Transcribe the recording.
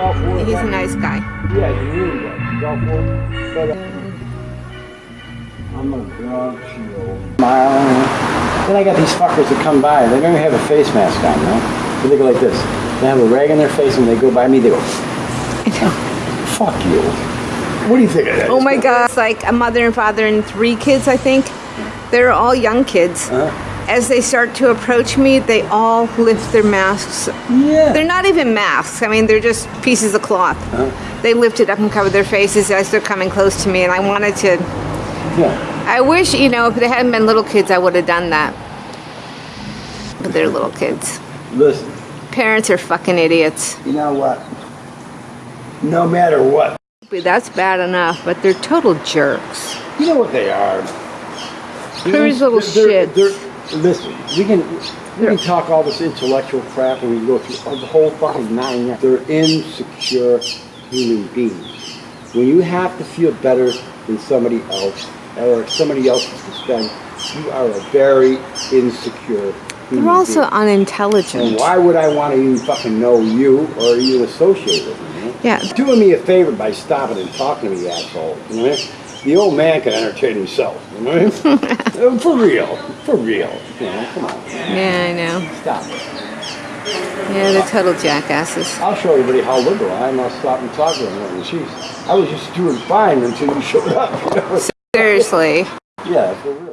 it. He's a nice guy. Yeah, he's really good. He's all for it. But, I'm a drug shield. Then I got these fuckers that come by. They don't even have a face mask on, know? They go like this. They have a rag on their face and they go by me. They go, fuck you. What do you think of that? Oh my god. It's like a mother and father and three kids, I think. They're all young kids. Uh, As they start to approach me, they all lift their masks. yeah. They're not even masks. I mean, they're just pieces of cloth. Huh? They lift it up and cover their faces as they're coming close to me, and I wanted to. yeah. I wish, you know, if they hadn't been little kids, I would have done that. But they're little kids. Listen, Parents are fucking idiots. you know what? No matter what, That's bad enough, but they're total jerks. you know what they are. Pretty little They're- shits. they're- listen, we can we can talk all this intellectual crap and we go through the whole fucking nine. They're insecure human beings. When you have to feel better than somebody else or somebody else's expense, you are a very insecure human They're also being. And unintelligent. why would I want to even fucking know you or even associate with you? Yeah. Doing me a favor by stopping and talking to me, asshole. You know what I mean? The old man can entertain himself. You know what I mean? Uh, for real. For real. You know, come on. Yeah, I know. Stop. Yeah, they're total jackasses. I'll show everybody how liberal I am. I'll stop and talk to them. And she's, I was just doing fine until you showed up. You know? Seriously. Yeah, for real.